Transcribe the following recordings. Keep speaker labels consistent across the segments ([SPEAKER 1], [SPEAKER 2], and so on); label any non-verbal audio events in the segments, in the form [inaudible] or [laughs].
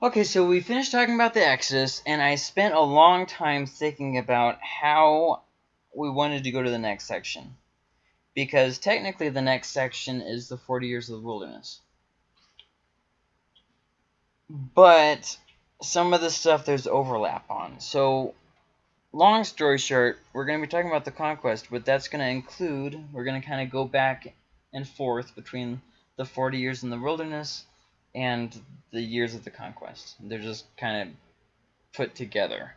[SPEAKER 1] Okay, so we finished talking about the Exodus, and I spent a long time thinking about how we wanted to go to the next section. Because technically the next section is the 40 years of the wilderness. But some of the stuff there's overlap on. So long story short, we're going to be talking about the conquest, but that's going to include, we're going to kind of go back and forth between the 40 years in the wilderness and the years of the conquest. They're just kind of put together.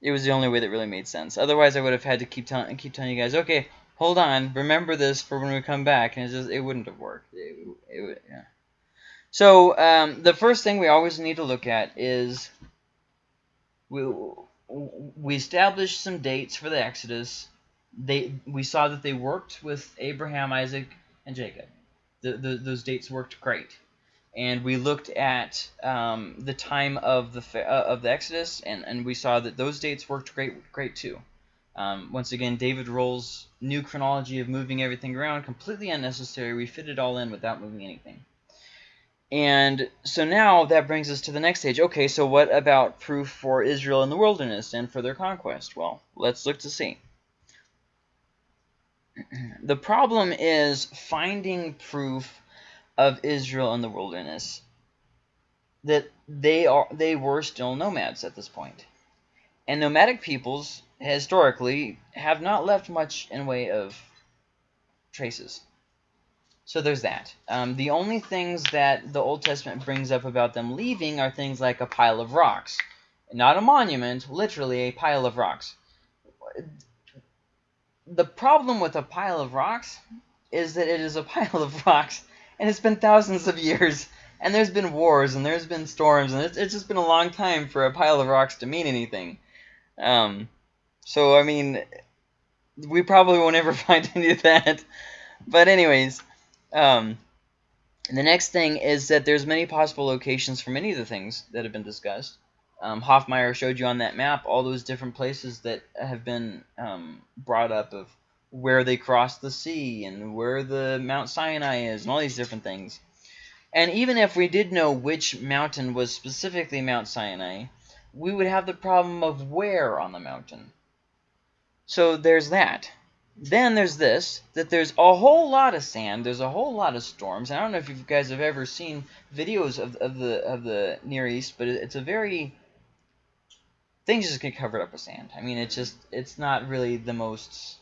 [SPEAKER 1] It was the only way that really made sense. Otherwise, I would have had to keep telling keep telling you guys, okay, hold on, remember this for when we come back, and it just it wouldn't have worked. It, it, yeah. So um, the first thing we always need to look at is we we established some dates for the Exodus. They we saw that they worked with Abraham, Isaac, and Jacob. The, the, those dates worked great and we looked at um, the time of the uh, of the Exodus, and, and we saw that those dates worked great great too. Um, once again, David Rohl's new chronology of moving everything around completely unnecessary. We fit it all in without moving anything. And so now that brings us to the next stage. Okay, so what about proof for Israel in the wilderness and for their conquest? Well, let's look to see. The problem is finding proof of Israel in the wilderness that they are they were still nomads at this point. And nomadic peoples historically have not left much in way of traces. So there's that. Um, the only things that the Old Testament brings up about them leaving are things like a pile of rocks. Not a monument, literally a pile of rocks. The problem with a pile of rocks is that it is a [laughs] pile of rocks and it's been thousands of years, and there's been wars, and there's been storms, and it's, it's just been a long time for a pile of rocks to mean anything. Um, so, I mean, we probably won't ever [laughs] find any of that. But anyways, um, the next thing is that there's many possible locations for many of the things that have been discussed. Um, Hoffmeier showed you on that map all those different places that have been um, brought up of where they crossed the sea and where the Mount Sinai is and all these different things. And even if we did know which mountain was specifically Mount Sinai, we would have the problem of where on the mountain. So there's that. Then there's this, that there's a whole lot of sand, there's a whole lot of storms. I don't know if you guys have ever seen videos of, of the of the Near East, but it's a very things just get covered up with sand. I mean, it's just it's not really the most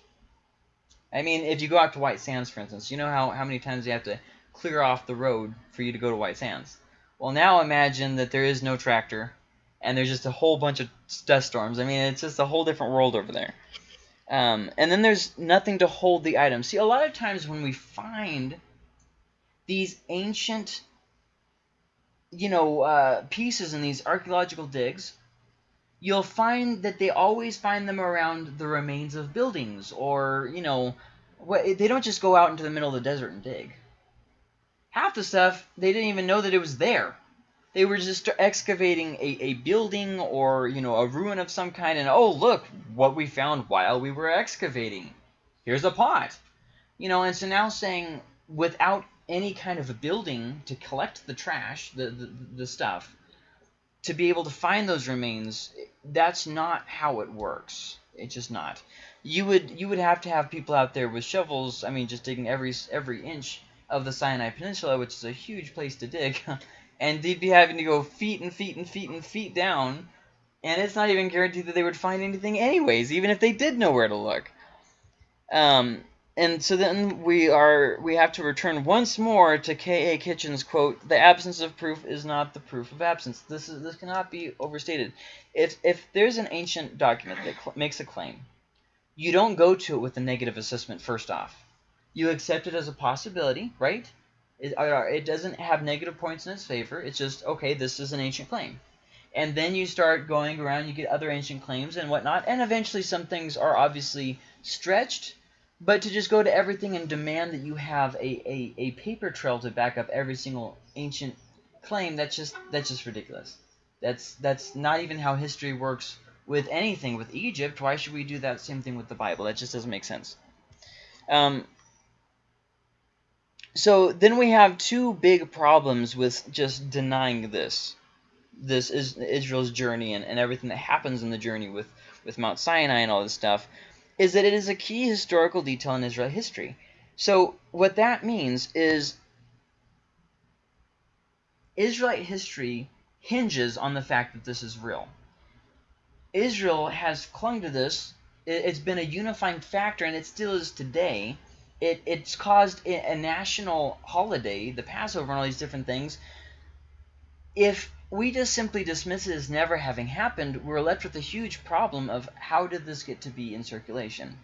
[SPEAKER 1] I mean, if you go out to White Sands, for instance, you know how, how many times you have to clear off the road for you to go to White Sands. Well, now imagine that there is no tractor, and there's just a whole bunch of dust storms. I mean, it's just a whole different world over there. Um, and then there's nothing to hold the item. See, a lot of times when we find these ancient, you know, uh, pieces in these archaeological digs, you'll find that they always find them around the remains of buildings or, you know, they don't just go out into the middle of the desert and dig. Half the stuff, they didn't even know that it was there. They were just excavating a, a building or, you know, a ruin of some kind, and oh, look, what we found while we were excavating. Here's a pot. You know, and so now saying without any kind of a building to collect the trash, the, the, the stuff, to be able to find those remains, that's not how it works. It's just not. You would you would have to have people out there with shovels. I mean, just digging every every inch of the Sinai Peninsula, which is a huge place to dig, [laughs] and they'd be having to go feet and feet and feet and feet down, and it's not even guaranteed that they would find anything anyways, even if they did know where to look. Um, and so then we are we have to return once more to K.A. Kitchen's quote: "The absence of proof is not the proof of absence." This is this cannot be overstated. If if there's an ancient document that makes a claim, you don't go to it with a negative assessment first off. You accept it as a possibility, right? It, uh, it doesn't have negative points in its favor. It's just okay. This is an ancient claim and then you start going around you get other ancient claims and whatnot and eventually some things are obviously stretched but to just go to everything and demand that you have a, a, a paper trail to back up every single ancient claim, that's just that's just ridiculous. That's that's not even how history works with anything. With Egypt, why should we do that same thing with the Bible? That just doesn't make sense. Um, so then we have two big problems with just denying this. This is Israel's journey and, and everything that happens in the journey with, with Mount Sinai and all this stuff, is that it is a key historical detail in Israel history. So what that means is Israelite history hinges on the fact that this is real. Israel has clung to this. It's been a unifying factor, and it still is today. It, it's caused a national holiday, the Passover and all these different things. If we just simply dismiss it as never having happened, we're left with a huge problem of how did this get to be in circulation?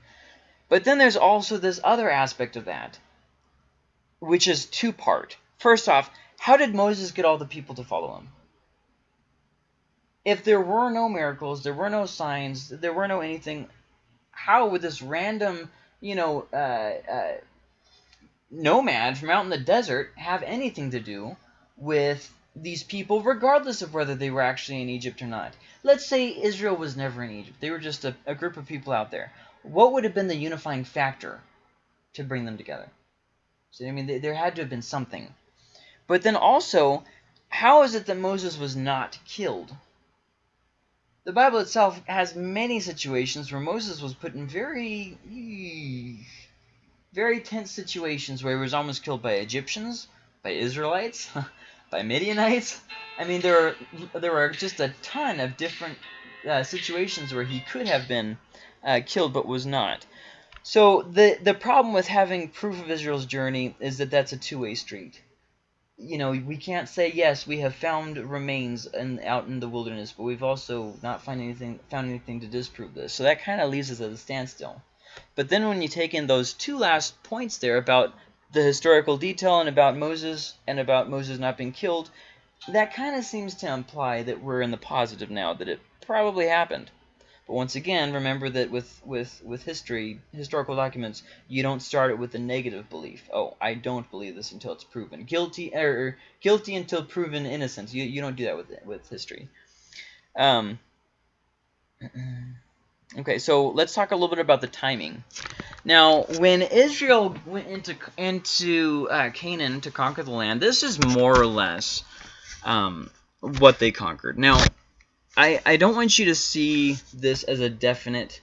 [SPEAKER 1] But then there's also this other aspect of that, which is two-part. First off, how did Moses get all the people to follow him? If there were no miracles, there were no signs, there were no anything, how would this random, you know, uh, uh, nomad from out in the desert have anything to do with these people, regardless of whether they were actually in Egypt or not? Let's say Israel was never in Egypt. They were just a, a group of people out there. What would have been the unifying factor to bring them together? So, I mean, there had to have been something. But then also, how is it that Moses was not killed? The Bible itself has many situations where Moses was put in very, very tense situations where he was almost killed by Egyptians, by Israelites, [laughs] by Midianites. I mean, there are, there are just a ton of different uh, situations where he could have been uh, killed but was not. So the, the problem with having proof of Israel's journey is that that's a two-way street you know, we can't say yes, we have found remains in, out in the wilderness, but we've also not find anything found anything to disprove this. So that kind of leaves us at a standstill. But then when you take in those two last points there about the historical detail and about Moses and about Moses not being killed, that kind of seems to imply that we're in the positive now, that it probably happened. But once again, remember that with, with, with history, historical documents, you don't start it with a negative belief. Oh, I don't believe this until it's proven. Guilty or er, guilty until proven innocent. You, you don't do that with, with history. Um, [clears throat] okay, so let's talk a little bit about the timing. Now, when Israel went into into uh, Canaan to conquer the land, this is more or less um, what they conquered. Now, I, I don't want you to see this as a definite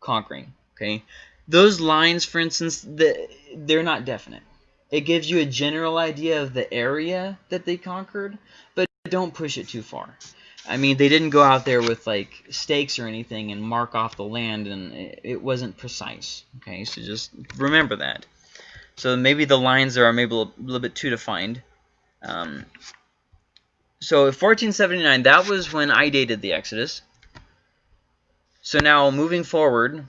[SPEAKER 1] conquering, okay? Those lines, for instance, the, they're not definite. It gives you a general idea of the area that they conquered, but don't push it too far. I mean, they didn't go out there with, like, stakes or anything and mark off the land, and it wasn't precise, okay? So just remember that. So maybe the lines are maybe a little bit too defined. Um, so 1479, that was when I dated the Exodus. So now moving forward,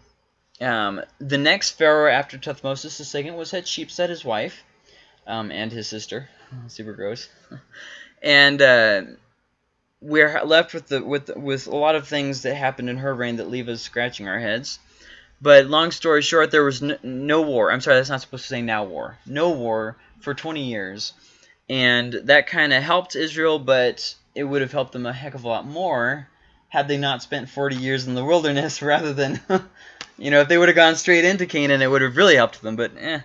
[SPEAKER 1] um, the next pharaoh after Thutmosis II was Hatshepsut, his wife, um, and his sister. [laughs] Super gross. [laughs] and uh, we're left with the with with a lot of things that happened in her reign that leave us scratching our heads. But long story short, there was no, no war. I'm sorry, that's not supposed to say now war. No war for 20 years and that kind of helped Israel, but it would have helped them a heck of a lot more had they not spent 40 years in the wilderness [laughs] rather than, [laughs] you know, if they would have gone straight into Canaan, it would have really helped them, but eh.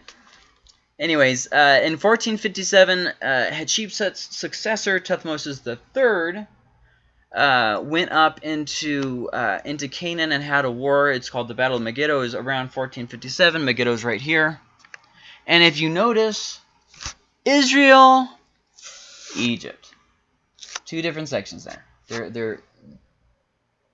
[SPEAKER 1] Anyways, uh, in 1457, uh, Hatshepsut's successor, Thutmose III, uh, went up into uh, into Canaan and had a war. It's called the Battle of Megiddo. Was around 1457. Megiddo's right here. And if you notice, Israel, Egypt. Two different sections there. They're they're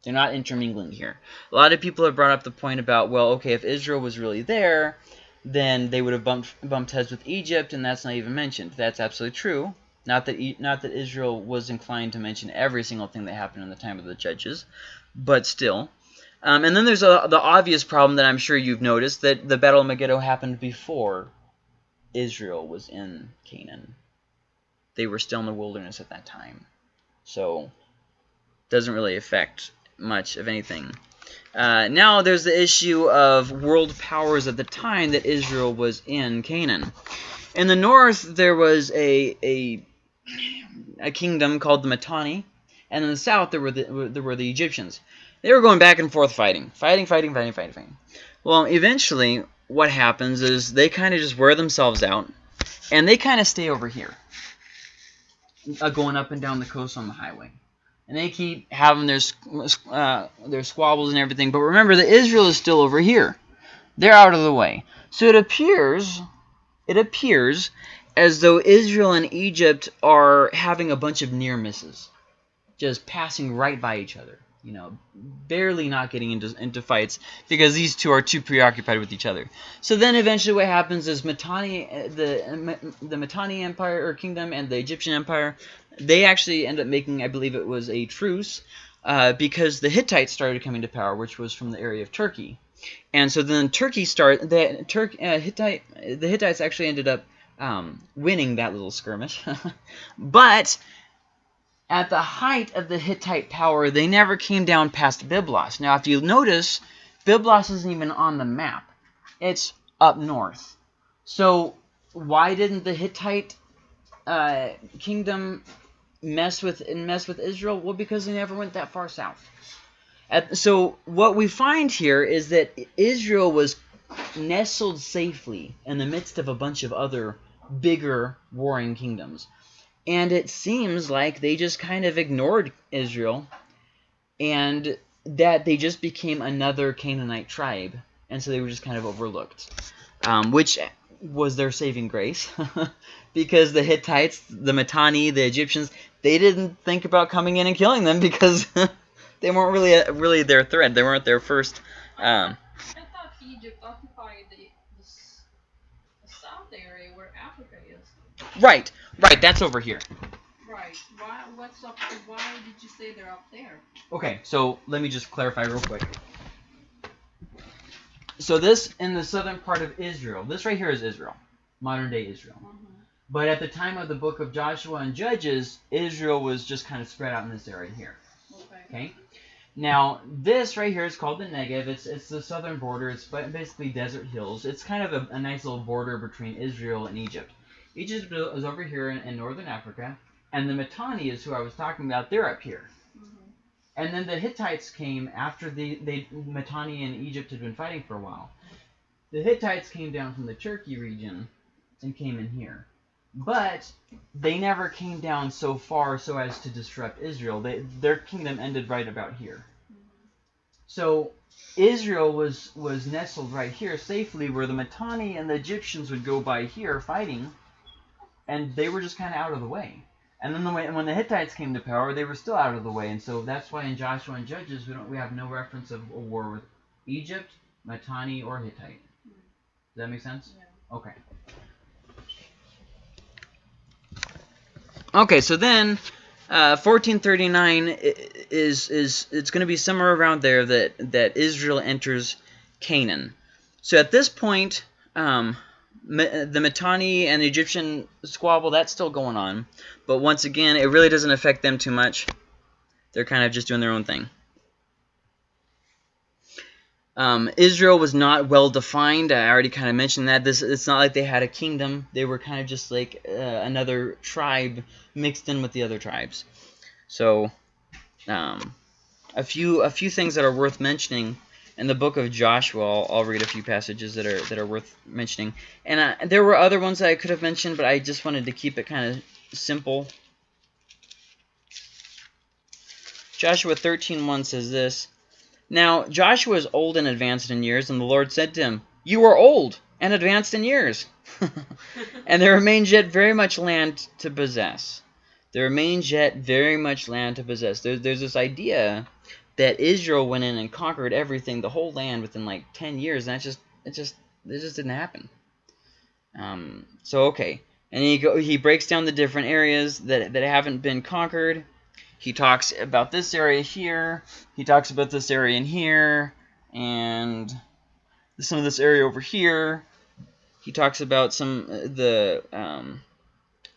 [SPEAKER 1] they're not intermingling here. A lot of people have brought up the point about, well, okay, if Israel was really there, then they would have bumped bumped heads with Egypt, and that's not even mentioned. That's absolutely true. Not that not that Israel was inclined to mention every single thing that happened in the time of the judges, but still. Um, and then there's a, the obvious problem that I'm sure you've noticed that the Battle of Megiddo happened before Israel was in Canaan. They were still in the wilderness at that time. So, doesn't really affect much of anything. Uh, now there's the issue of world powers at the time that Israel was in Canaan. In the north, there was a, a, a kingdom called the Mitanni, and in the south, there were the, there were the Egyptians. They were going back and forth fighting. Fighting, fighting, fighting, fighting, fighting. Well, eventually, what happens is they kind of just wear themselves out, and they kind of stay over here, uh, going up and down the coast on the highway. And they keep having their uh, their squabbles and everything. But remember that Israel is still over here. They're out of the way. So it appears, it appears as though Israel and Egypt are having a bunch of near misses, just passing right by each other you know, barely not getting into, into fights because these two are too preoccupied with each other. So then eventually what happens is Mitanni, the, the Mitanni Empire or Kingdom and the Egyptian Empire, they actually end up making, I believe it was a truce, uh, because the Hittites started coming to power, which was from the area of Turkey. And so then Turkey start the, Turk, uh, Hittite, the Hittites actually ended up um, winning that little skirmish. [laughs] but at the height of the Hittite power, they never came down past Byblos. Now, if you notice, Byblos isn't even on the map. It's up north. So why didn't the Hittite uh, kingdom mess with and mess with Israel? Well, because they never went that far south. At, so what we find here is that Israel was nestled safely in the midst of a bunch of other bigger warring kingdoms. And it seems like they just kind of ignored Israel and that they just became another Canaanite tribe. And so they were just kind of overlooked, um, which was their saving grace [laughs] because the Hittites, the Mitanni, the Egyptians, they didn't think about coming in and killing them because [laughs] they weren't really really their threat. They weren't their first. Um,
[SPEAKER 2] I thought Egypt occupied the, the, the south area where Africa is.
[SPEAKER 1] Right, Right, that's over here.
[SPEAKER 2] Right. Why? What's up? Why did you say they're up there?
[SPEAKER 1] Okay, so let me just clarify real quick. So this in the southern part of Israel, this right here is Israel, modern day Israel. Mm -hmm. But at the time of the book of Joshua and Judges, Israel was just kind of spread out in this area here. Okay. okay? Now, this right here is called the Negev. It's, it's the southern border. It's basically desert hills. It's kind of a, a nice little border between Israel and Egypt. Egypt is over here in, in northern Africa, and the Mitanni is who I was talking about. They're up here. Mm-hmm. And then the Hittites came after the they Mitanni and Egypt had been fighting for a while. The Hittites came down from the Turkey region and came in here. But they never came down so far so as to disrupt Israel. They, their kingdom ended right about here. Mm-hmm. So Israel was, was nestled right here safely where the Mitanni and the Egyptians would go by here fighting and they were just kind of out of the way. And then the way, when the Hittites came to power, they were still out of the way, and so that's why in Joshua and Judges we don't we have no reference of a war with Egypt, Mitanni, or Hittite. Does that make sense? Yeah. Okay. Okay, so then uh, 1439 is is it's going to be somewhere around there that that Israel enters Canaan. So at this point, um, the Mitanni and the Egyptian squabble, that's still going on. But once again, it really doesn't affect them too much. They're kind of just doing their own thing. Um, Israel was not well defined. I already kind of mentioned that. This It's not like they had a kingdom. They were kind of just like uh, another tribe mixed in with the other tribes. So, um, a few a few things that are worth mentioning in the book of Joshua, I'll, I'll, read a few passages that are that are worth mentioning. And uh, there were other ones that I could have mentioned, but I just wanted to keep it kind of simple. Joshua 13:1 says this, Now Joshua is old and advanced in years, and the Lord said to him, You are old and advanced in years, [laughs] and there remains yet very much land to possess. There remains yet very much land to possess. There, there's this idea that Israel went in and conquered everything, the whole land within like 10 years, and that just it just it just didn't happen. Um, so okay, and he go he breaks down the different areas that that haven't been conquered. He talks about this area here. He talks about this area in here, and some of this area over here. He talks about some uh, the um,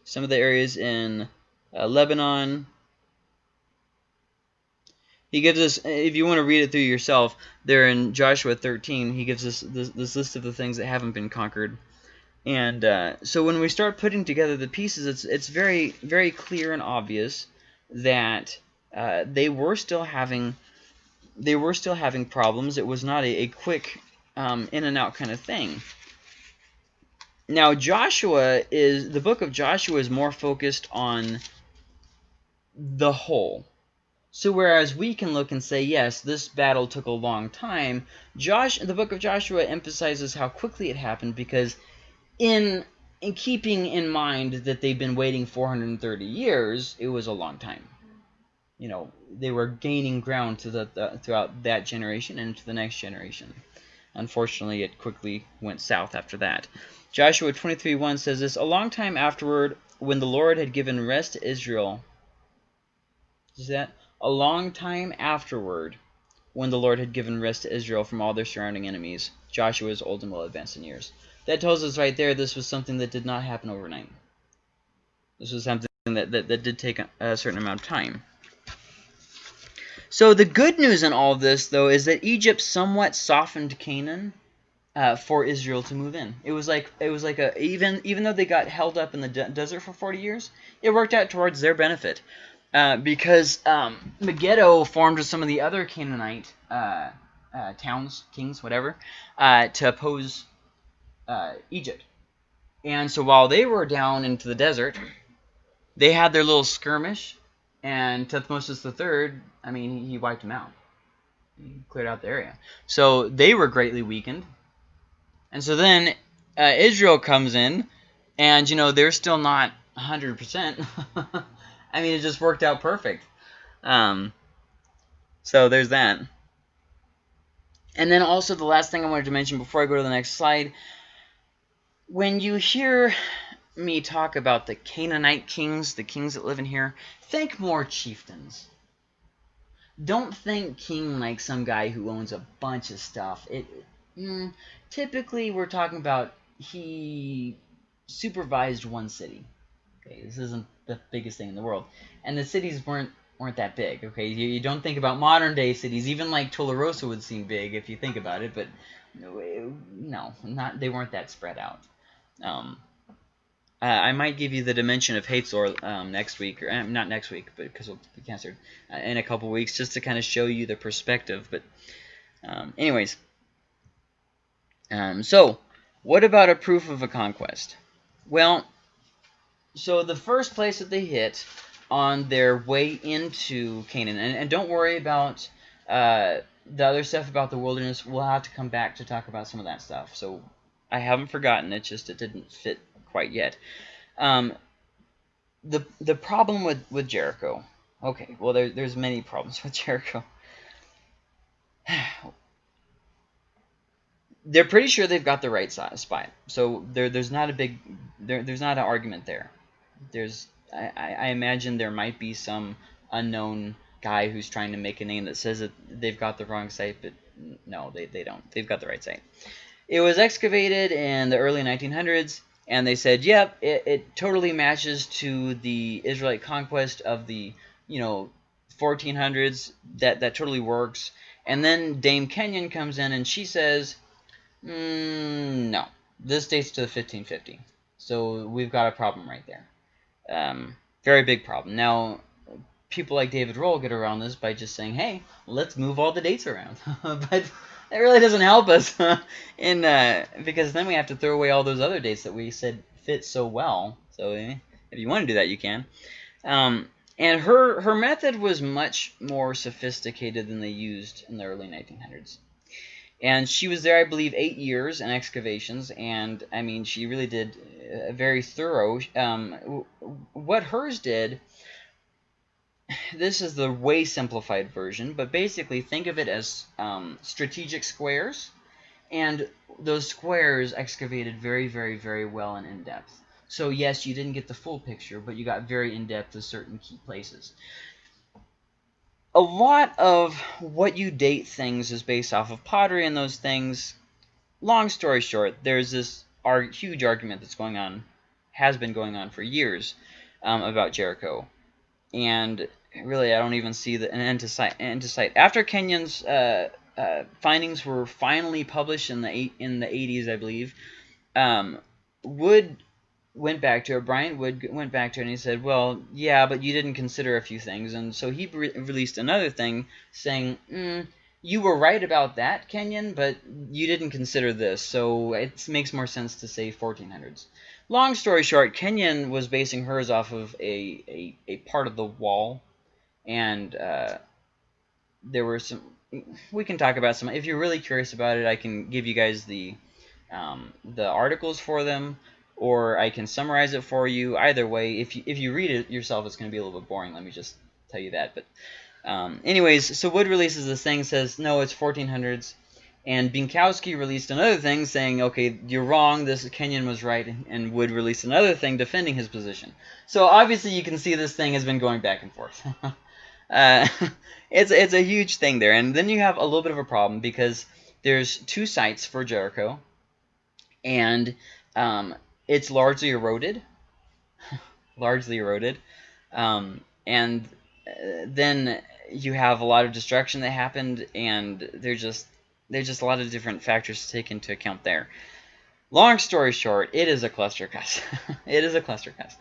[SPEAKER 1] some of the areas in uh, Lebanon, he gives us, if you want to read it through yourself, there in Joshua 13, he gives us this, this list of the things that haven't been conquered. And uh, so when we start putting together the pieces, it's it's very very clear and obvious that uh, they were still having they were still having problems. It was not a, a quick um, in and out kind of thing. Now Joshua is the book of Joshua is more focused on the whole. So whereas we can look and say, yes, this battle took a long time, Josh, the book of Joshua emphasizes how quickly it happened because in in keeping in mind that they've been waiting 430 years, it was a long time. You know, they were gaining ground to the, the, throughout that generation and to the next generation. Unfortunately, it quickly went south after that. Joshua 23.1 says this, A long time afterward, when the Lord had given rest to Israel, is that? A long time afterward, when the Lord had given rest to Israel from all their surrounding enemies, Joshua was old and well advanced in years. That tells us right there this was something that did not happen overnight. This was something that, that, that did take a, a certain amount of time. So the good news in all this, though, is that Egypt somewhat softened Canaan uh, for Israel to move in. It was like it was like a even even though they got held up in the de desert for 40 years, it worked out towards their benefit uh, because um, Megiddo formed with some of the other Canaanite uh, uh towns, kings, whatever, uh, to oppose uh, Egypt. And so while they were down into the desert, they had their little skirmish, and Thutmosis III, I mean, he wiped them out. He cleared out the area. So they were greatly weakened. And so then uh, Israel comes in, and, you know, they're still not 100%. [laughs] I mean, it just worked out perfect. Um, so there's that. And then also the last thing I wanted to mention before I go to the next slide when you hear me talk about the Canaanite kings, the kings that live in here, think more chieftains. Don't think king like some guy who owns a bunch of stuff. It mm, Typically, we're talking about he supervised one city. Okay, this isn't the biggest thing in the world. And the cities weren't weren't that big. Okay, you, you don't think about modern day cities. Even like Tularosa would seem big if you think about it, but no, not they weren't that spread out. Um, uh, I might give you the dimension of Hatzor um, next week, or uh, not next week, but because we'll be canceled uh, in a couple weeks, just to kind of show you the perspective. But um, anyways, um, so what about a proof of a conquest? Well, so the first place that they hit on their way into Canaan, and, and don't worry about uh, the other stuff about the wilderness. We'll have to come back to talk about some of that stuff. So I haven't forgotten. It's just it didn't fit quite yet. Um, the the problem with with Jericho. Okay, well there, there's many problems with [laughs] Jericho. They're pretty sure they've got the right spot, so there there's not a big there, there's not an argument there. There's I, I imagine there might be some unknown guy who's trying to make a name that says that they've got the wrong site, but no, they, they don't. They've got the right site. It was excavated in the early 1900s, and they said, yep, it, it totally matches to the Israelite conquest of the, you know, 1400s. That, that totally works. And then Dame Kenyon comes in, and she says, mm, no, this dates to the 1550. So we've got a problem right there. Um, very big problem. Now, people like David Rohl get around this by just saying, hey, let's move all the dates around. [laughs] but it really doesn't help us [laughs] in uh, because then we have to throw away all those other dates that we said fit so well. So eh, if you want to do that, you can. Um, and her her method was much more sophisticated than they used in the early 1900s. And she was there, I believe, eight years in excavations, and I mean, she really did uh, very thorough. Um, what hers did this is the way simplified version, but basically think of it as um, strategic squares, and those squares excavated very, very, very well and in-depth. So yes, you didn't get the full picture, but you got very in-depth to certain key places. A lot of what you date things is based off of pottery and those things. Long story short, there's this huge argument that's going on, has been going on for years, um, about Jericho. And really, I don't even see the, an end to sight. End to sight. After Kenyon's uh, uh, findings were finally published in the eight, in the 80s, I believe, um, Wood went back to her. Bryant Wood went back to her and he said, well, yeah, but you didn't consider a few things. And so he re released another thing saying, mm, you were right about that, Kenyon, but you didn't consider this, so it makes more sense to say 1400s. Long story short, Kenyon was basing hers off of a, a, a part of the wall, and uh, there were some. We can talk about some. If you're really curious about it, I can give you guys the um, the articles for them, or I can summarize it for you. Either way, if you if you read it yourself, it's going to be a little bit boring. Let me just tell you that. But um, anyways, so Wood releases this thing, says no, it's 1400s. And Bienkowski released another thing saying, okay, you're wrong, this Kenyon was right, and Wood released another thing defending his position. So obviously you can see this thing has been going back and forth. [laughs] uh, [laughs] it's, it's a huge thing there. And then you have a little bit of a problem because there's two sites for Jericho, and um, it's largely eroded. [laughs] largely eroded. Um, and uh, then you have a lot of destruction that happened, and they're just there's just a lot of different factors to take into account there. Long story short, it is a cluster cuss. [laughs] it is a cluster cuss.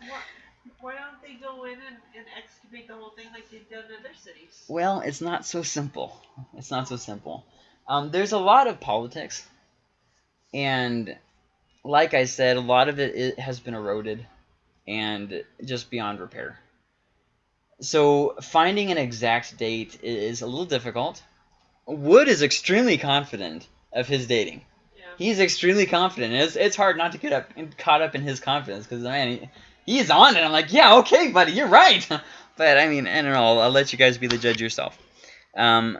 [SPEAKER 3] Why don't they go in and, and excavate the whole thing like they've done in other cities?
[SPEAKER 1] Well, it's not so simple. It's not so simple. Um, there's a lot of politics, and like I said, a lot of it, it has been eroded and just beyond repair. So finding an exact date is a little difficult. Wood is extremely confident of his dating.
[SPEAKER 3] Yeah.
[SPEAKER 1] He's extremely confident. It's, it's hard not to get up and caught up in his confidence because man, he, he's on it. I'm like, yeah, okay, buddy, you're right. [laughs] but I mean, I don't know. I'll, I'll let you guys be the judge yourself. Um,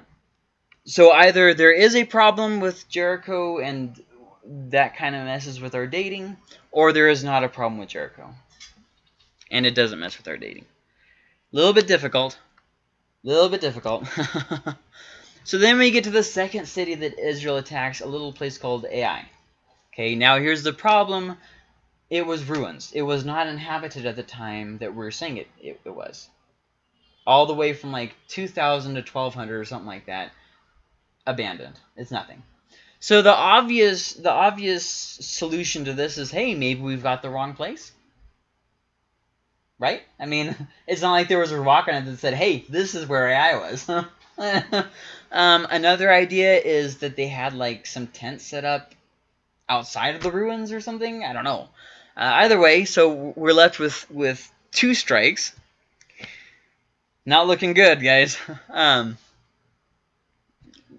[SPEAKER 1] so either there is a problem with Jericho and that kind of messes with our dating, or there is not a problem with Jericho, and it doesn't mess with our dating. A little bit difficult. A little bit difficult. [laughs] So then we get to the second city that Israel attacks, a little place called Ai. Okay, now here's the problem. It was ruins. It was not inhabited at the time that we are saying it, it, it was. All the way from like 2000 to 1200 or something like that. Abandoned. It's nothing. So the obvious the obvious solution to this is, hey, maybe we've got the wrong place. Right? I mean, [laughs] it's not like there was a rock on it that said, hey, this is where Ai was. [laughs] um, another idea is that they had like some tents set up outside of the ruins or something. I don't know. Uh, either way, so we're left with with two strikes. Not looking good, guys. [laughs] um,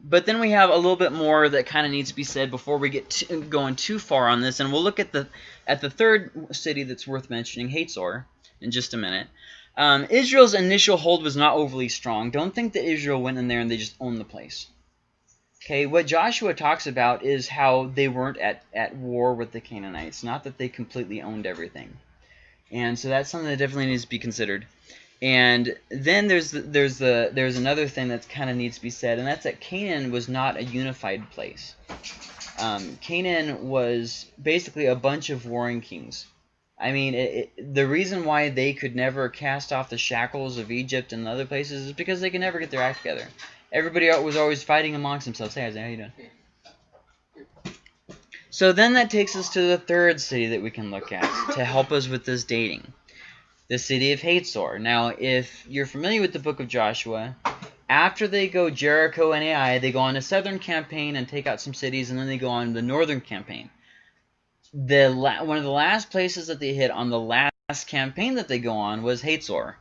[SPEAKER 1] but then we have a little bit more that kind of needs to be said before we get to, going too far on this, and we'll look at the at the third city that's worth mentioning, Hatzor, in just a minute. Um, Israel's initial hold was not overly strong. Don't think that Israel went in there and they just owned the place. Okay, what Joshua talks about is how they weren't at, at war with the Canaanites, not that they completely owned everything. And so that's something that definitely needs to be considered. And then there's there's the there's another thing that kind of needs to be said, and that's that Canaan was not a unified place. Um, Canaan was basically a bunch of warring kings. I mean, it, it, the reason why they could never cast off the shackles of Egypt and other places is because they could never get their act together. Everybody was always fighting amongst themselves. Hey, how you doing? So then that takes us to the third city that we can look at to help us with this dating. The city of Hatzor. Now, if you're familiar with the book of Joshua, after they go Jericho and Ai, they go on a southern campaign and take out some cities, and then they go on the northern campaign the one of the last places that they hit on the last campaign that they go on was Hatzor.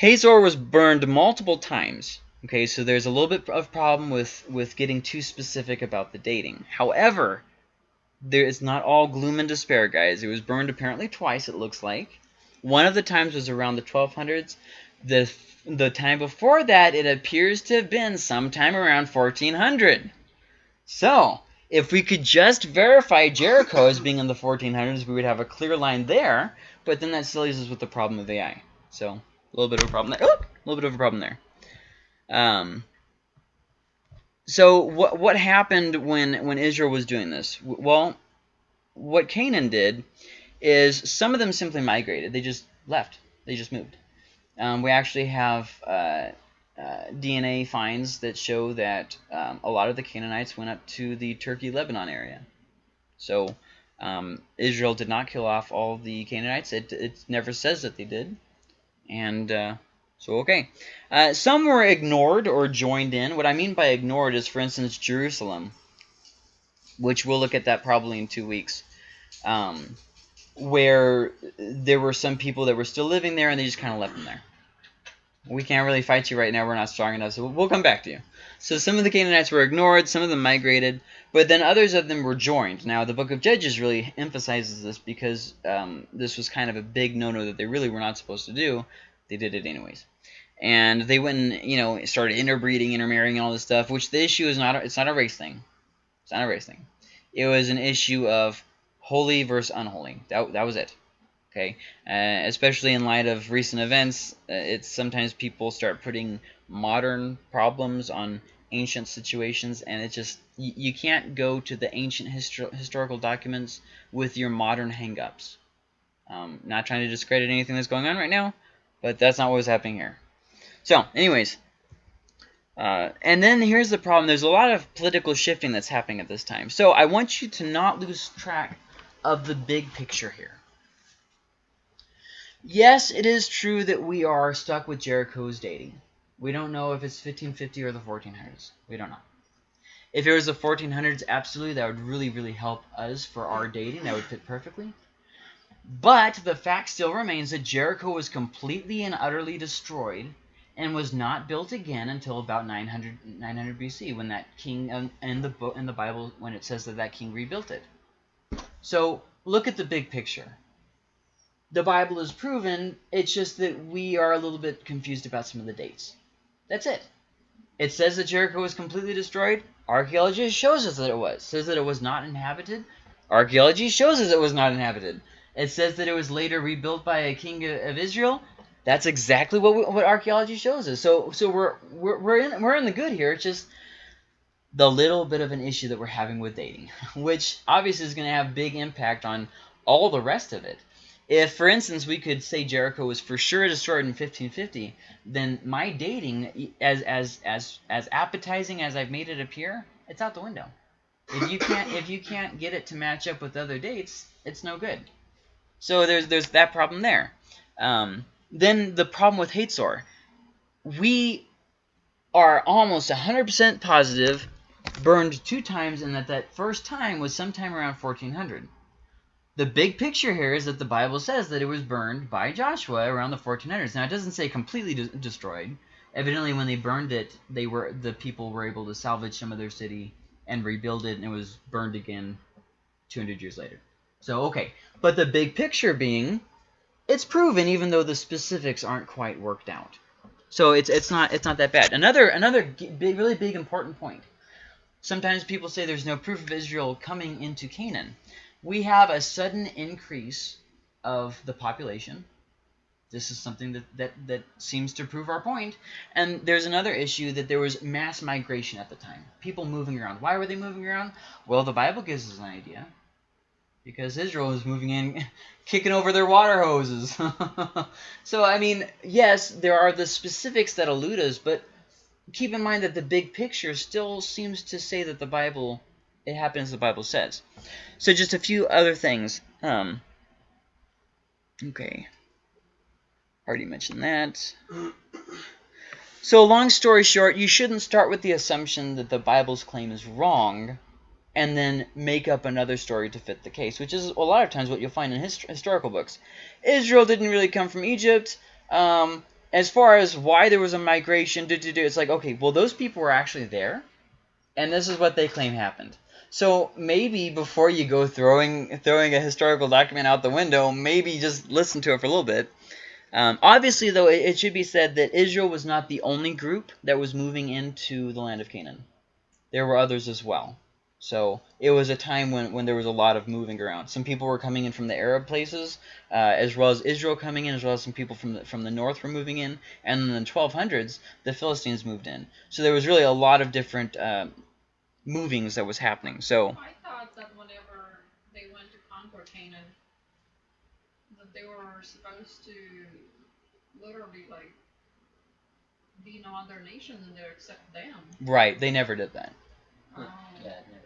[SPEAKER 1] Hatzor was burned multiple times. Okay, so there's a little bit of problem with with getting too specific about the dating. However, there is not all gloom and despair, guys. It was burned apparently twice. It looks like one of the times was around the 1200s. The the time before that, it appears to have been sometime around 1400. So if we could just verify Jericho as being in the 1400s, we would have a clear line there, but then that still leaves us with the problem of Ai. So, a little bit of a problem there. Oh, a little bit of a problem there. Um, so, what, what happened when, when Israel was doing this? Well, what Canaan did is some of them simply migrated. They just left. They just moved. Um, we actually have... Uh, uh, DNA finds that show that um, a lot of the Canaanites went up to the Turkey-Lebanon area. So um, Israel did not kill off all the Canaanites. It, it never says that they did. And uh, So, okay. Uh, some were ignored or joined in. What I mean by ignored is, for instance, Jerusalem, which we'll look at that probably in two weeks, um, where there were some people that were still living there and they just kind of left them there. We can't really fight you right now. We're not strong enough, so we'll come back to you. So some of the Canaanites were ignored, some of them migrated, but then others of them were joined. Now, the book of Judges really emphasizes this because um, this was kind of a big no-no that they really were not supposed to do. They did it anyways. And they went and, you know, started interbreeding, intermarrying, and all this stuff, which the issue is not, it's not a race thing. It's not a race thing. It was an issue of holy versus unholy. That, that was it. Okay, uh, especially in light of recent events, uh, it's sometimes people start putting modern problems on ancient situations, and it just you, you can't go to the ancient histor historical documents with your modern hangups. Um, not trying to discredit anything that's going on right now, but that's not what was happening here. So, anyways, uh, and then here's the problem. There's a lot of political shifting that's happening at this time. So I want you to not lose track of the big picture here. Yes, it is true that we are stuck with Jericho's dating. We don't know if it's 1550 or the 1400s. We don't know. If it was the 1400s, absolutely, that would really, really help us for our dating. That would fit perfectly. But the fact still remains that Jericho was completely and utterly destroyed and was not built again until about 900, 900 BC when that king um, in the book in the Bible when it says that that king rebuilt it. So look at the big picture the Bible is proven. It's just that we are a little bit confused about some of the dates. That's it. It says that Jericho was completely destroyed. Archaeology shows us that it was. Says that it was not inhabited. Archaeology shows us it was not inhabited. It says that it was later rebuilt by a king of Israel. That's exactly what we, what archaeology shows us. So so we're we're we're in we're in the good here. It's just the little bit of an issue that we're having with dating, [laughs] which obviously is going to have big impact on all the rest of it. If, for instance, we could say Jericho was for sure destroyed in 1550, then my dating, as as as as appetizing as I've made it appear, it's out the window. If you can't if you can't get it to match up with other dates, it's no good. So there's there's that problem there. Um, then the problem with Hatzor, we are almost 100% positive burned two times and that that first time was sometime around 1400. The big picture here is that the Bible says that it was burned by Joshua around the 1400s. Now, it doesn't say completely de destroyed. Evidently, when they burned it, they were the people were able to salvage some of their city and rebuild it, and it was burned again 200 years later. So, okay. But the big picture being, it's proven even though the specifics aren't quite worked out. So it's it's not it's not that bad. Another another big, really big important point. Sometimes people say there's no proof of Israel coming into Canaan we have a sudden increase of the population. This is something that, that, that seems to prove our point. And there's another issue that there was mass migration at the time. People moving around. Why were they moving around? Well, the Bible gives us an idea. Because Israel is moving in, [laughs] kicking over their water hoses. [laughs] so, I mean, yes, there are the specifics that elude us, but keep in mind that the big picture still seems to say that the Bible it happens the Bible says. So just a few other things. Um, okay. Already mentioned that. So long story short, you shouldn't start with the assumption that the Bible's claim is wrong and then make up another story to fit the case, which is a lot of times what you'll find in hist historical books. Israel didn't really come from Egypt. Um, as far as why there was a migration, it's like, okay, well, those people were actually there, and this is what they claim happened. So maybe before you go throwing throwing a historical document out the window, maybe just listen to it for a little bit. Um, obviously, though, it, it should be said that Israel was not the only group that was moving into the land of Canaan. There were others as well. So it was a time when, when there was a lot of moving around. Some people were coming in from the Arab places, uh, as well as Israel coming in, as well as some people from the, from the north were moving in. And in the 1200s, the Philistines moved in. So there was really a lot of different uh, movings that was happening. So
[SPEAKER 2] I thought that whenever they went to conquer Canaan, that they were supposed to literally like be no other nation in there except them.
[SPEAKER 1] Right, they never did that.
[SPEAKER 2] Um,
[SPEAKER 4] Yeah, never, of course.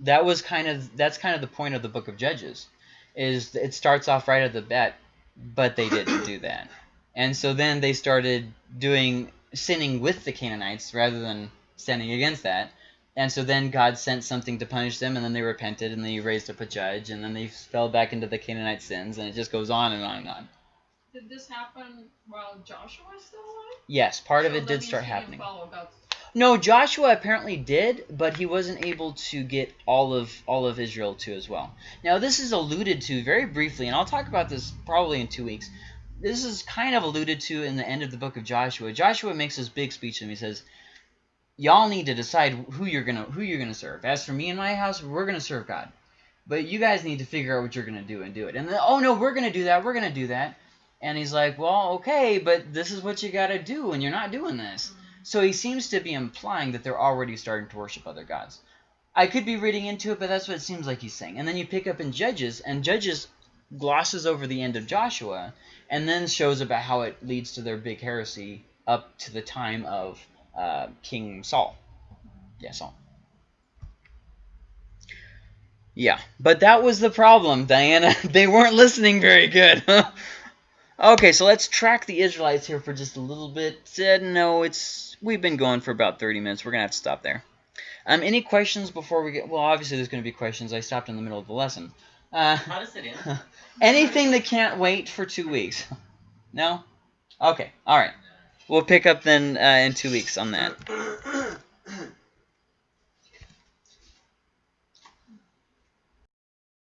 [SPEAKER 1] That was kind of that's kind of the point of the Book of Judges, is it starts off right at the bat, but they didn't do that. And so then they started doing sinning with the Canaanites rather than standing against that. And so then God sent something to punish them, and then they repented, and they raised up a judge, and then they fell back into the Canaanite sins, and it just goes on and on and on.
[SPEAKER 2] Did this happen while Joshua was still alive?
[SPEAKER 1] Yes, part of it did start happening. No, Joshua apparently did, but he wasn't able to get all of all of Israel too as well. Now this is alluded to very briefly, and I'll talk about this probably in two weeks. This is kind of alluded to in the end of the book of Joshua. Joshua makes this big speech to him. He says, "Y'all need to decide who you're gonna who you're gonna serve. As for me and my house, we're gonna serve God, but you guys need to figure out what you're gonna do and do it." And then, oh no, we're gonna do that. We're gonna do that. And he's like, "Well, okay, but this is what you gotta do, and you're not doing this." So he seems to be implying that they're already starting to worship other gods. I could be reading into it, but that's what it seems like he's saying. And then you pick up in Judges, and Judges glosses over the end of Joshua, and then shows about how it leads to their big heresy up to the time of uh, King Saul. Yeah, Saul. Yeah, but that was the problem, Diana. [laughs] they weren't listening very good. [laughs] okay, so let's track the Israelites here for just a little bit. Said no, it's we've been going for about 30 minutes. We're gonna have to stop there. Um, any questions before we get? Well, obviously there's gonna be questions. I stopped in the middle of the lesson. Uh,
[SPEAKER 4] How does it end? [laughs]
[SPEAKER 1] anything that can't wait for two weeks? [laughs] No. Okay. All right. We'll pick up then uh, in two weeks on that. [clears throat]